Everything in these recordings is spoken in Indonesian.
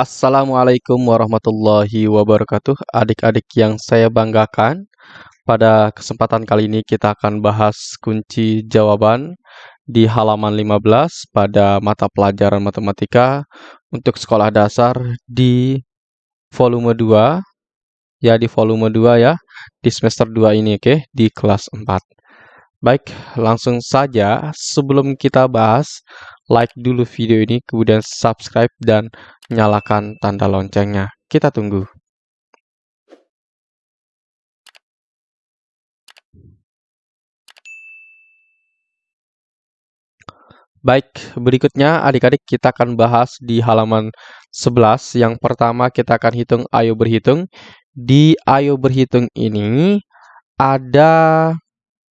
Assalamualaikum warahmatullahi wabarakatuh Adik-adik yang saya banggakan Pada kesempatan kali ini kita akan bahas kunci jawaban Di halaman 15 pada mata pelajaran matematika Untuk sekolah dasar di volume 2 Ya di volume 2 ya Di semester 2 ini oke okay? Di kelas 4 Baik, langsung saja sebelum kita bahas like dulu video ini, kemudian subscribe dan nyalakan tanda loncengnya. Kita tunggu. Baik, berikutnya adik-adik kita akan bahas di halaman 11. Yang pertama kita akan hitung ayo berhitung. Di ayo berhitung ini ada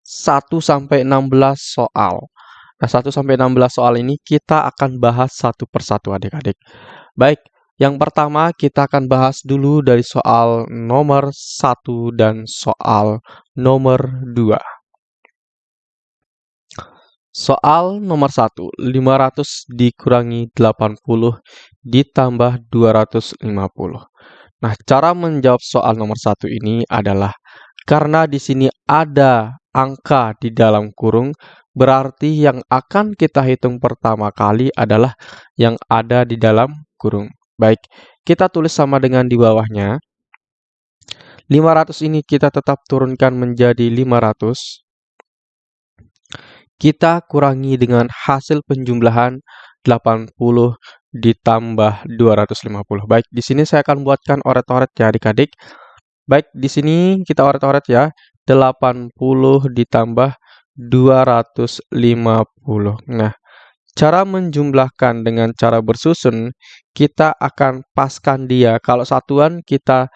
1 sampai 16 soal. Nah, 1 sampai 16 soal ini kita akan bahas satu persatu adik-adik. Baik, yang pertama kita akan bahas dulu dari soal nomor 1 dan soal nomor 2. Soal nomor 1, 500 dikurangi 80 ditambah 250. Nah, cara menjawab soal nomor 1 ini adalah karena di sini ada angka di dalam kurung, berarti yang akan kita hitung pertama kali adalah yang ada di dalam kurung. Baik, kita tulis sama dengan di bawahnya. 500 ini kita tetap turunkan menjadi 500. Kita kurangi dengan hasil penjumlahan 80 ditambah 250. Baik, di sini saya akan buatkan oret-oret ya adik-adik. Baik, di sini kita oret-oret ya. 80 ditambah 250. Nah, cara menjumlahkan dengan cara bersusun, kita akan paskan dia. Kalau satuan kita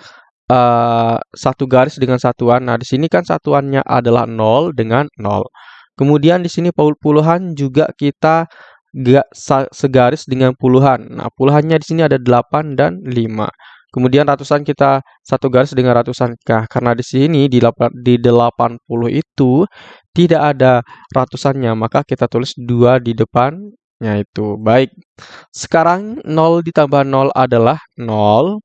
uh, satu garis dengan satuan. Nah, di sini kan satuannya adalah 0 dengan 0. Kemudian di sini puluhan juga kita gak segaris dengan puluhan. Nah, puluhannya di sini ada 8 dan 5. Kemudian ratusan kita satu garis dengan ratusan. Nah, karena di sini di, di 80 itu tidak ada ratusannya, maka kita tulis 2 di depannya itu. Baik. Sekarang 0 ditambah 0 adalah 0.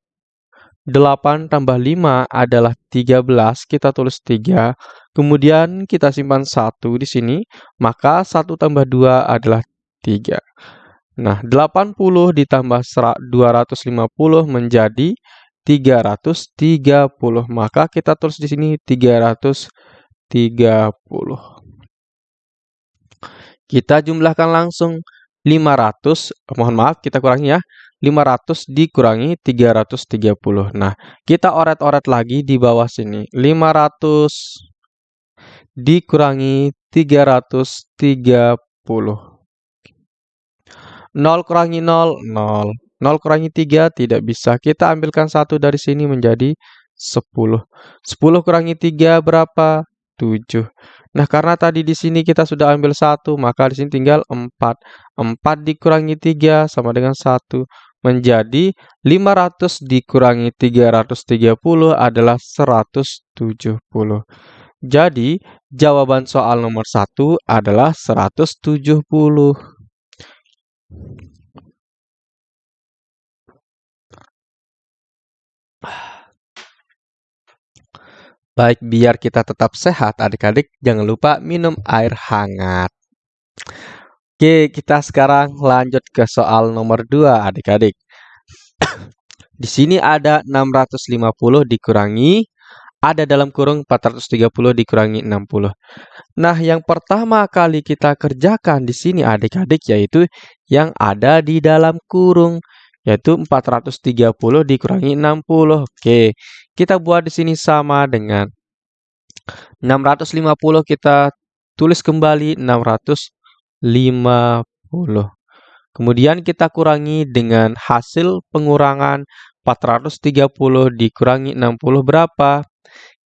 8 tambah 5 adalah 13, kita tulis 3. Kemudian kita simpan 1 di sini, maka 1 tambah 2 adalah 3. Nah, 80 ditambah 250 menjadi 330. Maka kita tulis di sini 330. Kita jumlahkan langsung 500, mohon maaf kita kurangi ya. 500 dikurangi 330. Nah, kita oret-oret lagi di bawah sini. 500 dikurangi 330. 0 kurangi 0, 0. 0 kurangi 3 tidak bisa. Kita ambilkan 1 dari sini menjadi 10. 10 kurangi 3 berapa? 7. Nah, karena tadi di sini kita sudah ambil 1, maka di sini tinggal 4. 4 dikurangi 3 sama dengan 1. Menjadi 500 dikurangi 330 adalah 170. Jadi, jawaban soal nomor 1 adalah 170. Baik, biar kita tetap sehat, adik-adik, jangan lupa minum air hangat. Oke, kita sekarang lanjut ke soal nomor 2, adik-adik. Di sini ada 650 dikurangi ada dalam kurung 430 dikurangi 60. Nah, yang pertama kali kita kerjakan di sini adik-adik yaitu yang ada di dalam kurung yaitu 430 dikurangi 60. Oke, kita buat di sini sama dengan 650 kita tulis kembali 650. Kemudian kita kurangi dengan hasil pengurangan 430 dikurangi 60 berapa?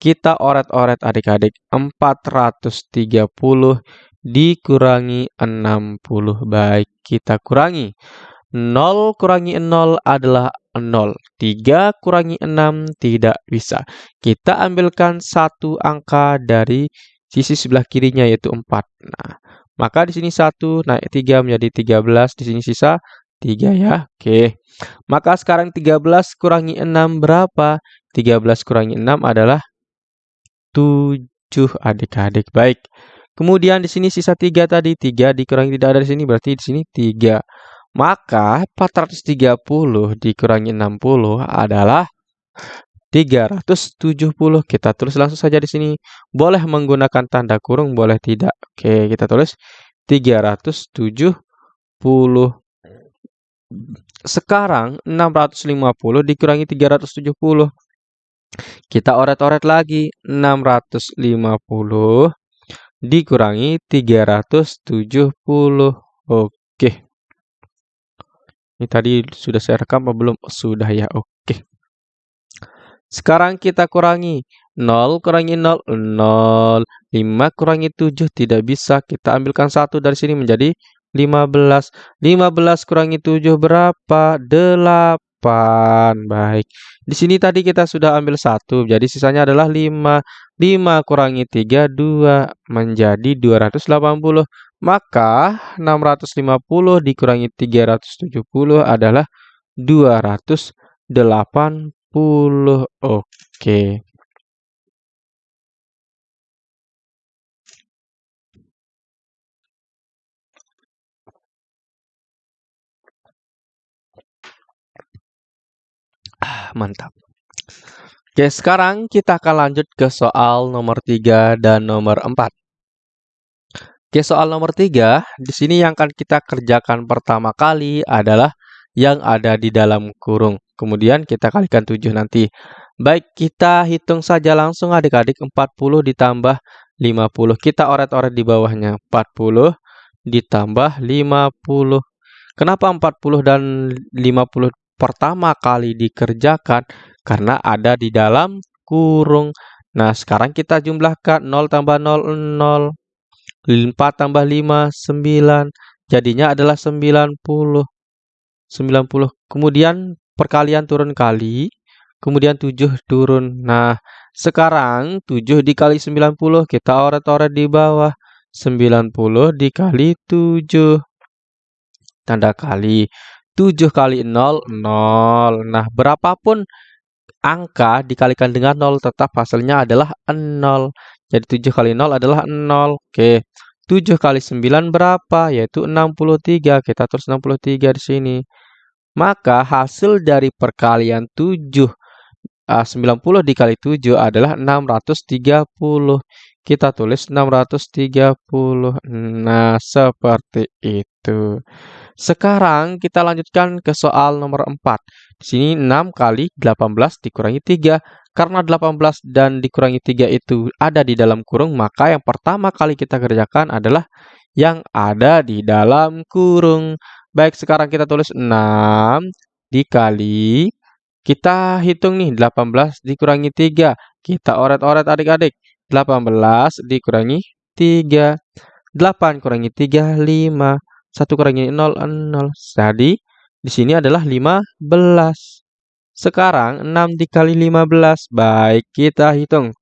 Kita oret-oret adik-adik. 430 dikurangi 60. Baik, kita kurangi. 0 kurangi 0 adalah 0. 3 kurangi 6 tidak bisa. Kita ambilkan satu angka dari sisi sebelah kirinya yaitu 4. Nah, maka di sini 1 naik 3 menjadi 13. Di sini sisa 3 ya. Oke. Maka sekarang 13 kurangi 6 berapa? 13 kurangi 6 adalah 7 adik-adik. Baik. Kemudian di sini sisa 3 tadi. 3 dikurangi tidak ada di sini berarti di sini 3. Maka 430 dikurangi 60 adalah 370. Kita tulis langsung saja di sini. Boleh menggunakan tanda kurung, boleh tidak. Oke, kita tulis 370. Sekarang 650 dikurangi 370. Kita oret-oret lagi. 650 dikurangi 370. Oke. Ini tadi sudah saya rekam apa belum? Sudah ya, oke. Sekarang kita kurangi. 0 kurangi 0, 0. 5 kurangi 7, tidak bisa. Kita ambilkan 1 dari sini menjadi 15. 15 kurangi 7 berapa? 8. Baik. Di sini tadi kita sudah ambil 1, jadi sisanya adalah 5. 5 kurangi 3, 2. Menjadi 280. Maka 650 dikurangi 370 adalah 280 puluh. Oke. Ah, mantap. Oke, sekarang kita akan lanjut ke soal nomor 3 dan nomor 4. Oke, soal nomor 3, di sini yang akan kita kerjakan pertama kali adalah yang ada di dalam kurung. Kemudian kita kalikan 7 nanti. Baik, kita hitung saja langsung adik-adik 40 ditambah 50. Kita oret-oret di bawahnya. 40 ditambah 50. Kenapa 40 dan 50 pertama kali dikerjakan? Karena ada di dalam kurung. Nah, sekarang kita jumlahkan 0 tambah 0, 0. 4 tambah 5, 9. Jadinya adalah 90. 90. Kemudian perkalian turun kali, kemudian 7 turun. Nah, sekarang 7 dikali 90, kita oret-oret di bawah. 90 dikali 7. Tanda kali. 7 kali 0, 0. Nah, berapapun angka dikalikan dengan 0, tetap hasilnya adalah 0. Jadi 7 kali 0 adalah 0. Oke. 7 kali 9 berapa? Yaitu 63. Kita tulis 63 di sini. Maka hasil dari perkalian 7 uh, 90 dikali 7 adalah 630. Kita tulis 630. Nah, seperti itu. Sekarang kita lanjutkan ke soal nomor 4. Di sini 6 kali 18 dikurangi 3. Karena 18 dan dikurangi 3 itu ada di dalam kurung, maka yang pertama kali kita kerjakan adalah yang ada di dalam kurung. Baik, sekarang kita tulis 6 dikali, kita hitung nih 18 dikurangi 3. Kita oret-oret adik-adik. 18 dikurangi 3. 8 kurangi 3, 5. 1 kurangi 0, 0. Jadi, di sini adalah 15. Sekarang 6 dikali 15. Baik, kita hitung.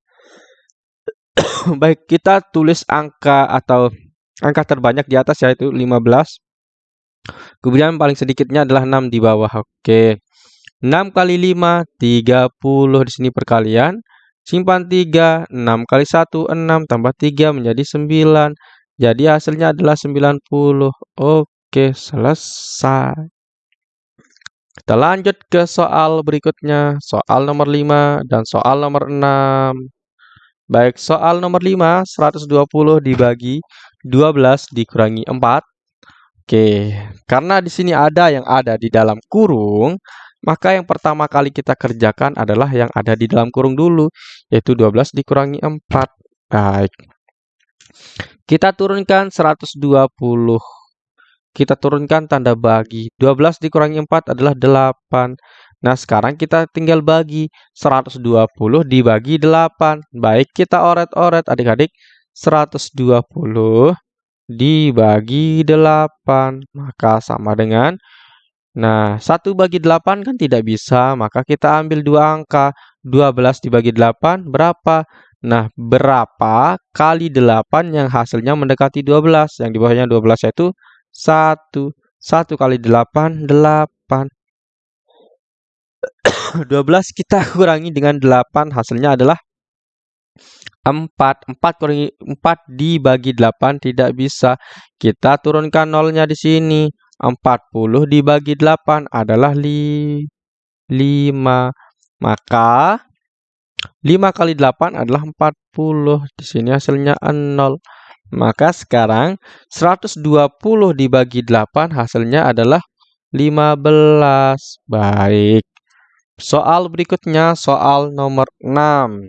Baik, kita tulis angka atau angka terbanyak di atas yaitu 15. Kemudian paling sedikitnya adalah 6 di bawah. Oke. 6 kali 5, 30 di sini perkalian. Simpan 3, 6 kali 1, 6, tambah 3 menjadi 9. Jadi hasilnya adalah 90. Oke, selesai. Kita lanjut ke soal berikutnya. Soal nomor 5 dan soal nomor 6. Baik, soal nomor 5, 120 dibagi 12 dikurangi 4 Oke, karena di sini ada yang ada di dalam kurung, maka yang pertama kali kita kerjakan adalah yang ada di dalam kurung dulu, yaitu 12 dikurangi 4. Baik. Kita turunkan 120. Kita turunkan tanda bagi. 12 dikurangi 4 adalah 8. Nah, sekarang kita tinggal bagi 120 dibagi 8. Baik, kita oret-oret adik-adik. 120 dibagi 8. Maka sama dengan Nah, 1 bagi 8 kan tidak bisa, maka kita ambil dua angka. 12 dibagi 8 berapa? Nah, berapa kali 8 yang hasilnya mendekati 12? Yang di bawahnya 12 yaitu 1. 1 kali 8, 8. 12 kita kurangi dengan 8, hasilnya adalah 4. 4 kurangi 4 dibagi 8 tidak bisa. Kita turunkan nolnya di sini. 40 dibagi 8 adalah li, 5. Maka 5 kali 8 adalah 40. Di sini hasilnya 0. Maka sekarang 120 dibagi 8 hasilnya adalah 15. Baik. Soal berikutnya soal nomor 6.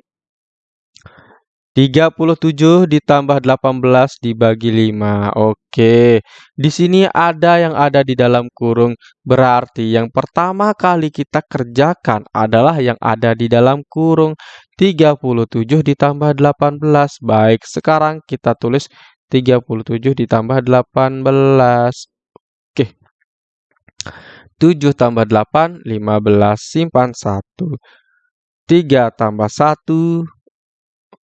37 ditambah 18 dibagi 5. Oke. Di sini ada yang ada di dalam kurung. Berarti yang pertama kali kita kerjakan adalah yang ada di dalam kurung. 37 ditambah 18. Baik, sekarang kita tulis 37 ditambah 18. Oke. 7 tambah 8, 15. Simpan 1. 3 tambah 1,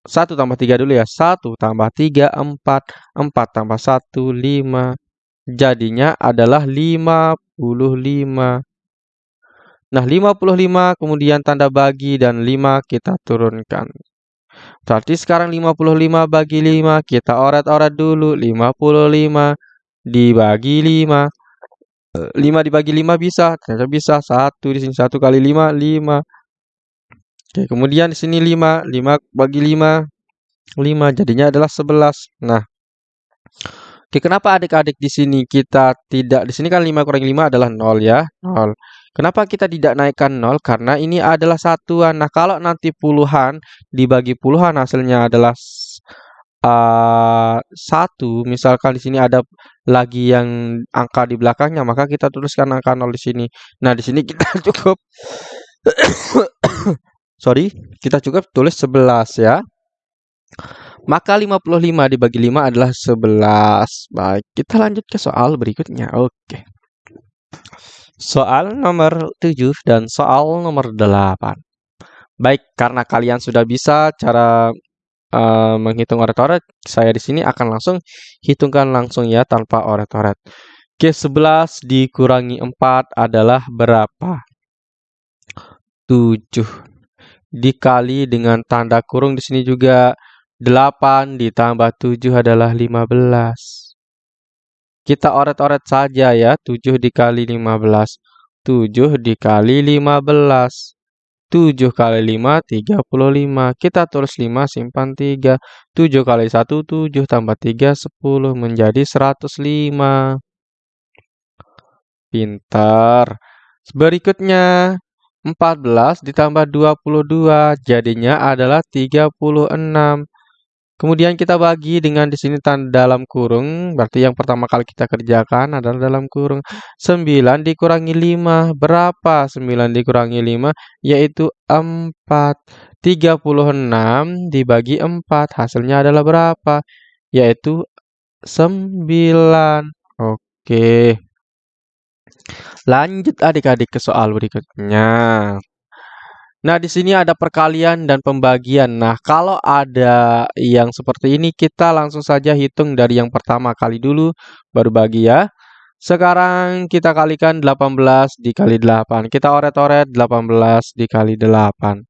1 tambah 3 dulu ya. 1 tambah 3, 4. 4 tambah 1, 5. Jadinya adalah 55. Nah, 55 kemudian tanda bagi dan 5 kita turunkan. Berarti sekarang 55 bagi 5, kita oret-oret dulu. 55 dibagi 5. 5 dibagi 5 bisa, ternyata bisa. 1 di sini 1 kali 5, 5. Oke, kemudian di sini 5, 5 bagi 5, 5 jadinya adalah 11. Nah, Oke, kenapa adik-adik di sini kita tidak di sini kan 5 kurang 5 adalah 0 ya, 0. Kenapa kita tidak naikkan 0? Karena ini adalah satuan. Nah, kalau nanti puluhan dibagi puluhan hasilnya adalah uh, 1, misalkan di sini ada lagi yang angka di belakangnya, maka kita tuliskan angka 0 di sini. Nah, di sini kita cukup sorry, kita cukup tulis 11 ya. Maka 55 dibagi 5 adalah 11. Baik, kita lanjut ke soal berikutnya. Oke. Soal nomor 7 dan soal nomor 8. Baik, karena kalian sudah bisa cara uh, menghitung oret-oret, saya di sini akan langsung hitungkan langsung ya tanpa oret-oret. Oke, 11 dikurangi 4 adalah berapa? 7 dikali dengan tanda kurung di sini juga 8 ditambah 7 adalah 15. Kita oret-oret saja ya, 7 dikali 15. 7 dikali 15. 7 kali 5, 35. Kita tulis 5, simpan 3. 7 kali 1, 7 tambah 3, 10. Menjadi 105. Pintar. Berikutnya, 14 ditambah 22 jadinya adalah 36. Kemudian kita bagi dengan di sini tanda dalam kurung, berarti yang pertama kali kita kerjakan adalah dalam kurung. 9 dikurangi 5, berapa 9 dikurangi 5? Yaitu 4. 36 dibagi 4, hasilnya adalah berapa? Yaitu 9. Oke. Lanjut adik-adik ke soal berikutnya. Nah, di sini ada perkalian dan pembagian. Nah, kalau ada yang seperti ini, kita langsung saja hitung dari yang pertama kali dulu, baru bagi ya. Sekarang kita kalikan 18 dikali 8. Kita oret-oret 18 dikali 8.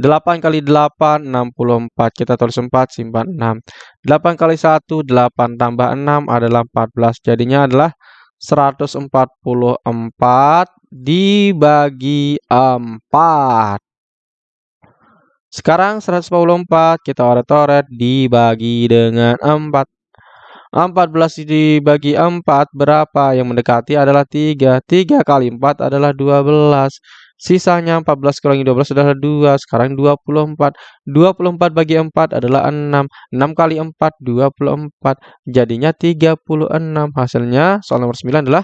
8 kali 8, 64. Kita tulis 4, simpan 6. 8 kali 1, 8 tambah 6 adalah 14. Jadinya adalah 144 dibagi 4. Sekarang 144 kita oret-oret dibagi dengan 4. 14 dibagi 4 berapa? Yang mendekati adalah 3. 3 kali 4 adalah 12. Sisanya 14 kurangi 12 adalah 2. Sekarang 24. 24 bagi 4 adalah 6. 6 kali 4, 24. Jadinya 36. Hasilnya soal nomor 9 adalah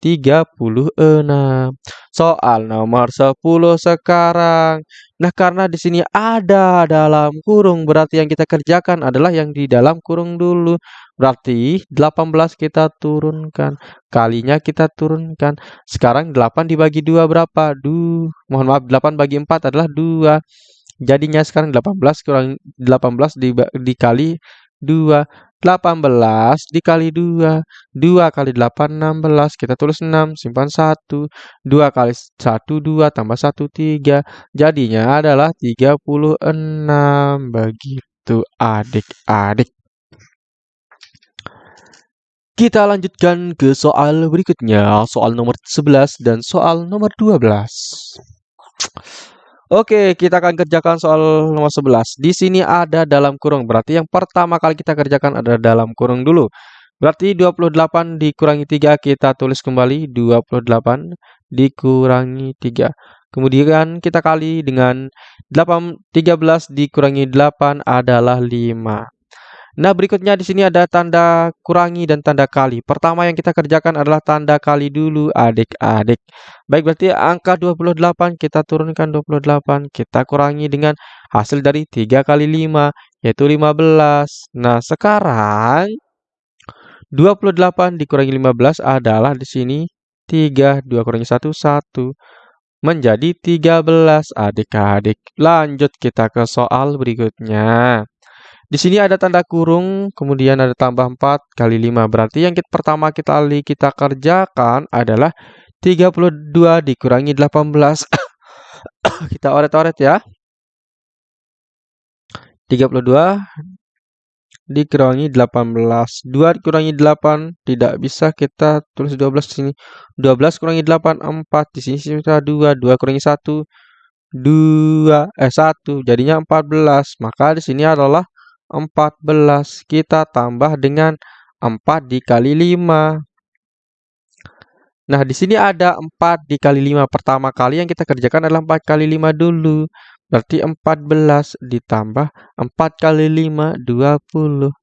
36. Soal nomor 10 sekarang. Nah, karena di sini ada dalam kurung, berarti yang kita kerjakan adalah yang di dalam kurung dulu. Berarti 18 kita turunkan. Kalinya kita turunkan. Sekarang 8 dibagi 2 berapa? Du, mohon maaf, 8 bagi 4 adalah 2. Jadinya sekarang 18 kurang 18 di, dikali 2. 18 dikali 2. 2 kali 8, 16. Kita tulis 6, simpan 1. 2 kali 1, 2, tambah 1, 3. Jadinya adalah 36. Begitu adik-adik. Kita lanjutkan ke soal berikutnya, soal nomor 11 dan soal nomor 12. Oke, kita akan kerjakan soal nomor 11. Di sini ada dalam kurung. Berarti yang pertama kali kita kerjakan adalah dalam kurung dulu. Berarti 28 dikurangi 3, kita tulis kembali 28 dikurangi 3. Kemudian kita kali dengan 8, 13 dikurangi 8 adalah 5. Nah, berikutnya di sini ada tanda kurangi dan tanda kali. Pertama yang kita kerjakan adalah tanda kali dulu, adik-adik. Baik, berarti angka 28 kita turunkan 28, kita kurangi dengan hasil dari 3 kali 5, yaitu 15. Nah, sekarang 28 dikurangi 15 adalah di sini 3, 2 kurangi 1, 1. Menjadi 13, adik-adik. Lanjut kita ke soal berikutnya. Di sini ada tanda kurung, kemudian ada tambah 4 kali 5. Berarti yang kita, pertama kita kita kerjakan adalah 32 dikurangi 18. kita oret-oret ya. 32 dikurangi 18. 2 dikurangi 8 tidak bisa kita tulis 12 di sini. 12 kurangi 8 4. Di sini kita 2. 2 kurangi 1 2 eh 1 jadinya 14. Maka di sini adalah 14. Kita tambah dengan 4 dikali 5. Nah, di sini ada 4 dikali 5. Pertama kali yang kita kerjakan adalah 4 kali 5 dulu. Berarti 14 ditambah 4 kali 5, 20.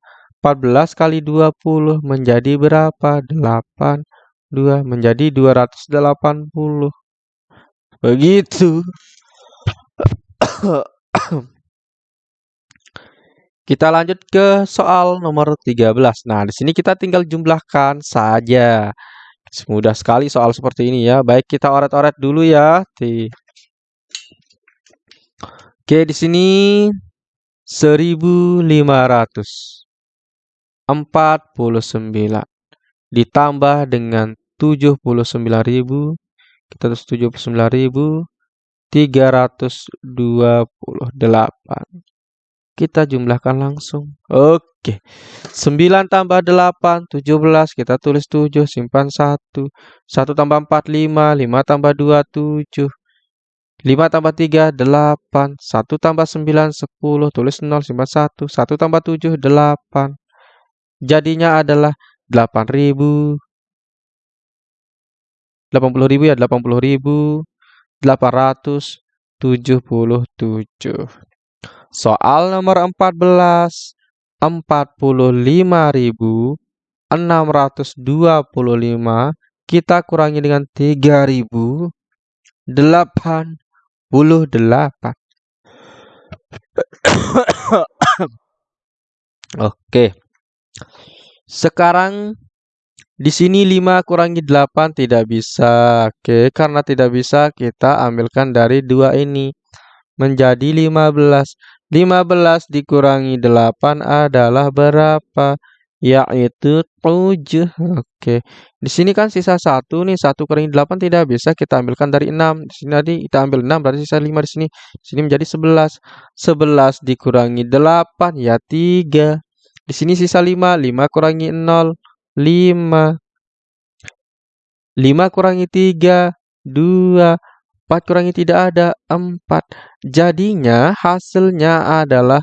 14 kali 20 menjadi berapa? 8. 2 menjadi 280. Begitu. Kita lanjut ke soal nomor 13. Nah, di sini kita tinggal jumlahkan saja. Semudah sekali soal seperti ini ya. Baik, kita oret-oret dulu ya. Oke, di sini 1549 ditambah dengan 79.000 kita terus 79.328 kita jumlahkan langsung. Oke. 9 tambah 8, 17. Kita tulis 7, simpan 1. 1 tambah 4, 5. 5 tambah 2, 7. 5 tambah 3, 8. 1 tambah 9, 10. Tulis 0, simpan 1. 1 tambah 7, 8. Jadinya adalah 8.000. 80.000 ya, 80.000. 877. Soal nomor 14. 45.625 kita kurangi dengan 3.088. Oke. Sekarang di sini 5 kurangi 8 tidak bisa. Oke, karena tidak bisa kita ambilkan dari dua ini menjadi 15. 15 dikurangi 8 adalah berapa? Yaitu 7. Oke. Di sini kan sisa 1 nih. 1 kurangi 8 tidak bisa kita ambilkan dari 6. Di sini tadi kita ambil 6 berarti sisa 5 di sini. Di sini menjadi 11. 11 dikurangi 8 ya 3. Di sini sisa 5. 5 kurangi 0. 5. 5 kurangi 3. 2. 4 kurangi tidak ada 4. Jadinya hasilnya adalah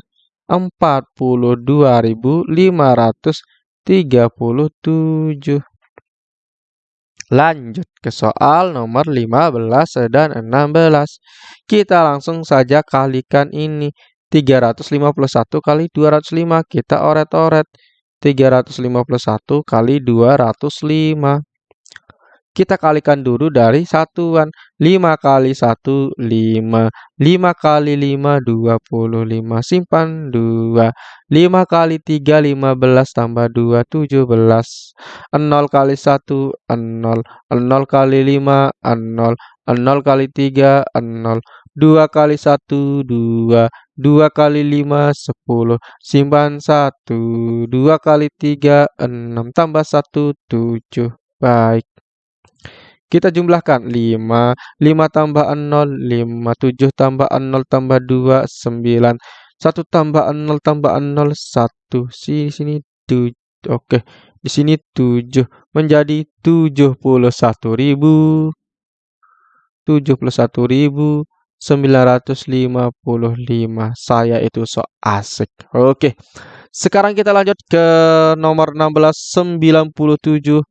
42.537. Lanjut ke soal nomor 15 dan 16. Kita langsung saja kalikan ini. 351 kali 205. Kita oret-oret. 351 kali 205. Kita kalikan dulu dari satuan. 5 kali 1, 5. 5 kali 5, 25. Simpan 2. 5 kali 3, 15. Tambah 2, 17. 0 kali 1, 0. 0 kali 5, 0. 0 kali 3, 0. 2 kali 1, 2. 2 kali 5, 10. Simpan 1. 2 kali 3, 6. Tambah 1, 7. Baik. Kita jumlahkan 5. 5 tambah 0, 5. 7 tambah 0 tambah 2, 9. 1 tambah 0 tambah 0, 1. Sini, sini, 7. Oke. Di sini 7. Menjadi 71.000. 71.000. 955. Saya itu so asik. Oke. Sekarang kita lanjut ke nomor 16 97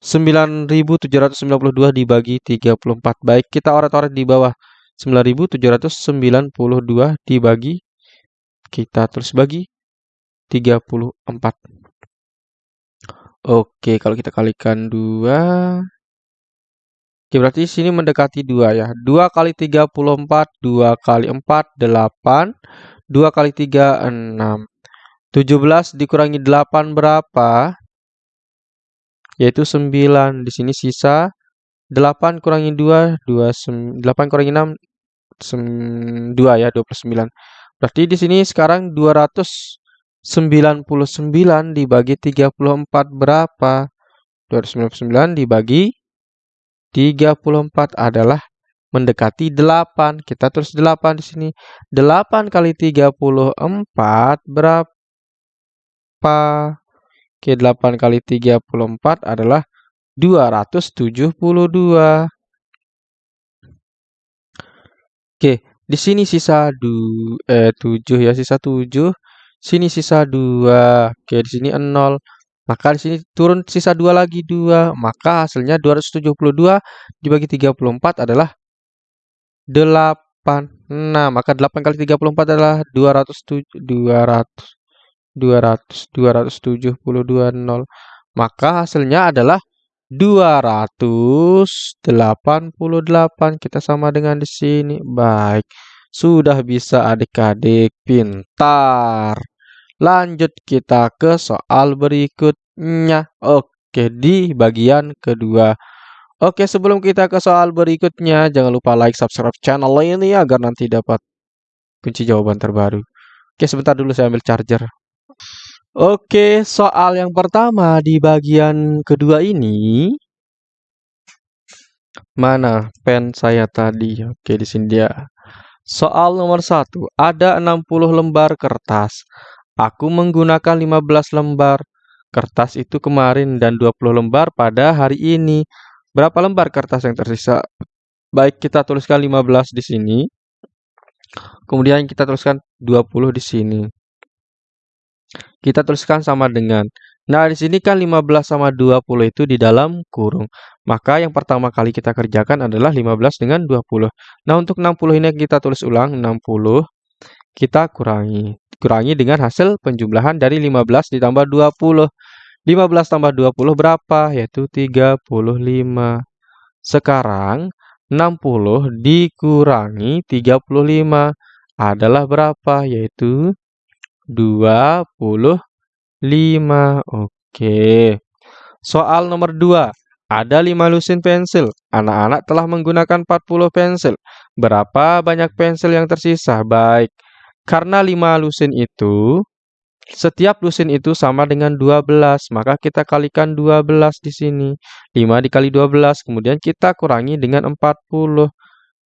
9792 dibagi 34. Baik, kita oret-oret di bawah. 9792 dibagi kita terus bagi 34. Oke, kalau kita kalikan 2 Oke, berarti sini mendekati 2 ya. 2 kali 34, 2 kali 4, 8. 2 kali 3, 6. 17 dikurangi 8 berapa? Yaitu 9. Di sini sisa 8 kurangi 2, 2 8 kurangi 6, 2 ya, 29. Berarti di sini sekarang 299 dibagi 34 berapa? 299 dibagi 34 adalah mendekati 8. Kita tulis 8 di sini. 8 kali 34 berapa? Oke, 8 kali 34 adalah 272. Oke, di sini sisa du, eh, 7 ya, sisa 7. Sini sisa 2. Oke, di sini 0. Maka di sini turun sisa 2 lagi 2. Maka hasilnya 272 dibagi 34 adalah 8. Nah, maka 8 kali 34 adalah 200 200 200 272 0. Maka hasilnya adalah 288. Kita sama dengan di sini. Baik. Sudah bisa adik-adik pintar. Lanjut kita ke soal berikutnya. Oke, di bagian kedua. Oke, sebelum kita ke soal berikutnya, jangan lupa like, subscribe channel ini agar nanti dapat kunci jawaban terbaru. Oke, sebentar dulu saya ambil charger. Oke, soal yang pertama di bagian kedua ini. Mana pen saya tadi? Oke, di sini dia. Soal nomor satu. Ada 60 lembar kertas. Aku menggunakan 15 lembar kertas itu kemarin dan 20 lembar pada hari ini. Berapa lembar kertas yang tersisa? Baik, kita tuliskan 15 di sini. Kemudian kita tuliskan 20 di sini. Kita tuliskan sama dengan. Nah, di sini kan 15 sama 20 itu di dalam kurung. Maka yang pertama kali kita kerjakan adalah 15 dengan 20. Nah, untuk 60 ini kita tulis ulang 60. Kita kurangi kurangi dengan hasil penjumlahan dari 15 ditambah 20. 15 tambah 20 berapa? Yaitu 35. Sekarang 60 dikurangi 35 adalah berapa? Yaitu 25. Oke. Soal nomor 2. Ada 5 lusin pensil. Anak-anak telah menggunakan 40 pensil. Berapa banyak pensil yang tersisa? Baik. Karena 5 lusin itu, setiap lusin itu sama dengan 12, maka kita kalikan 12 di sini. 5 dikali 12, kemudian kita kurangi dengan 40.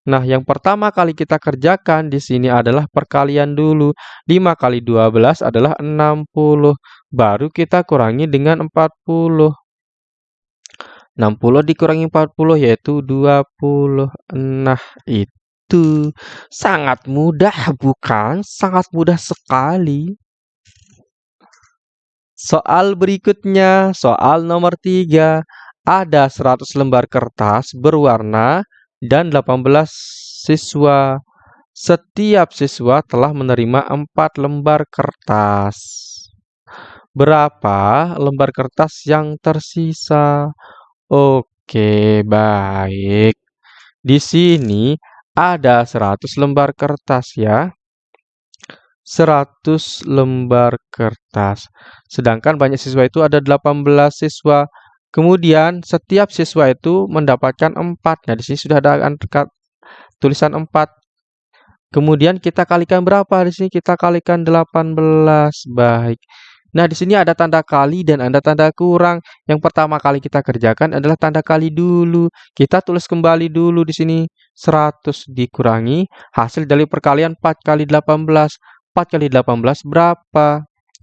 Nah, yang pertama kali kita kerjakan di sini adalah perkalian dulu. 5 kali 12 adalah 60. Baru kita kurangi dengan 40. 60 dikurangi 40 yaitu 20. Nah, itu sangat mudah, bukan? Sangat mudah sekali. Soal berikutnya, soal nomor 3. Ada 100 lembar kertas berwarna dan 18 siswa. Setiap siswa telah menerima 4 lembar kertas. Berapa lembar kertas yang tersisa? Oke, baik. Di sini ada 100 lembar kertas ya. 100 lembar kertas. Sedangkan banyak siswa itu ada 18 siswa. Kemudian setiap siswa itu mendapatkan 4. Nah, di sini sudah ada tulisan 4. Kemudian kita kalikan berapa di sini? Kita kalikan 18. Baik. Nah, di sini ada tanda kali dan ada tanda kurang. Yang pertama kali kita kerjakan adalah tanda kali dulu. Kita tulis kembali dulu di sini 100 dikurangi hasil dari perkalian 4 kali 18. 4 kali 18 berapa?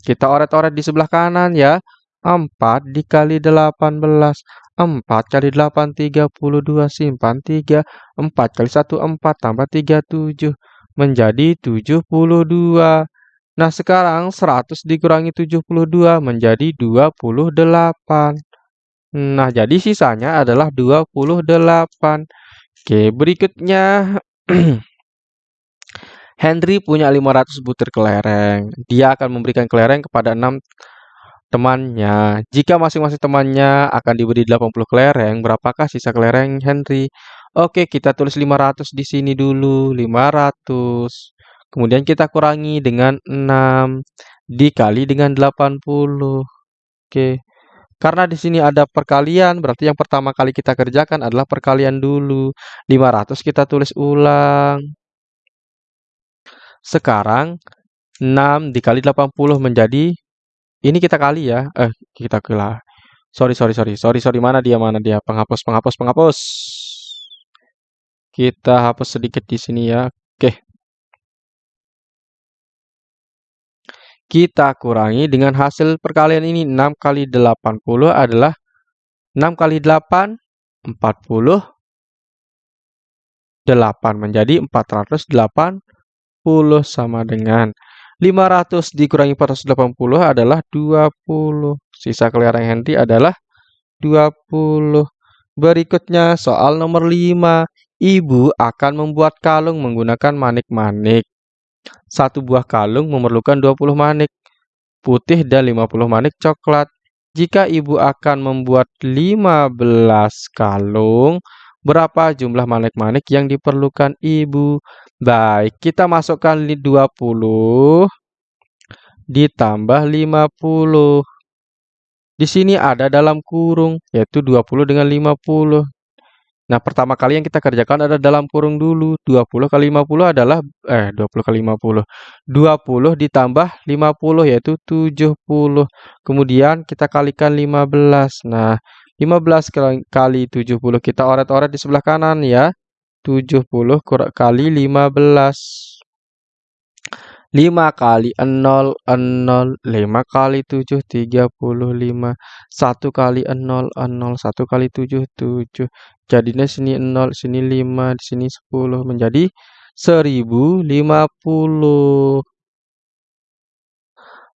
Kita oret-oret di sebelah kanan ya. 4 dikali 18. 4 kali 8, 32. Simpan 3. 4 kali 1, 4. Tambah 3, 7. Menjadi 72. Nah, sekarang 100 dikurangi 72 menjadi 28. Nah, jadi sisanya adalah 28. Oke, berikutnya Henry punya 500 butir kelereng. Dia akan memberikan kelereng kepada 6 temannya. Jika masing-masing temannya akan diberi 80 kelereng, berapakah sisa kelereng Henry? Oke, kita tulis 500 di sini dulu. 500. Kemudian kita kurangi dengan 6 dikali dengan 80. Oke. Karena di sini ada perkalian, berarti yang pertama kali kita kerjakan adalah perkalian dulu. 500 kita tulis ulang. Sekarang 6 dikali 80 menjadi ini kita kali ya. Eh, kita kila. Sorry, sorry, sorry. Sorry, sorry. Mana dia? Mana dia? Penghapus, penghapus, penghapus. Kita hapus sedikit di sini ya. Oke. Kita kurangi dengan hasil perkalian ini. 6 kali 80 adalah 6 kali 8, 40. 8 menjadi 480 sama dengan 500 dikurangi 480 adalah 20. Sisa kelereng Henry adalah 20. Berikutnya soal nomor 5. Ibu akan membuat kalung menggunakan manik-manik. Satu buah kalung memerlukan 20 manik putih dan 50 manik coklat. Jika ibu akan membuat 15 kalung, berapa jumlah manik-manik yang diperlukan ibu? Baik, kita masukkan 20 ditambah 50. Di sini ada dalam kurung, yaitu 20 dengan 50. Nah, pertama kali yang kita kerjakan adalah dalam kurung dulu. 20 kali 50 adalah, eh 20 kali 50. 20 ditambah 50 yaitu 70. Kemudian kita kalikan 15. Nah, 15 kali 70 kita oret-oret di sebelah kanan ya. 70 kali 15. 5 kali 0, 0. 5 kali 7, 35. 1 kali 0, 0. 1 kali 7, 7. Jadinya sini 0, sini 5, di sini 10. Menjadi 1050.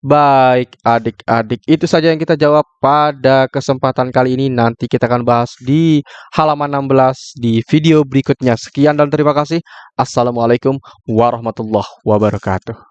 Baik, adik-adik, itu saja yang kita jawab pada kesempatan kali ini. Nanti kita akan bahas di halaman 16 di video berikutnya. Sekian dan terima kasih. Assalamualaikum warahmatullahi wabarakatuh.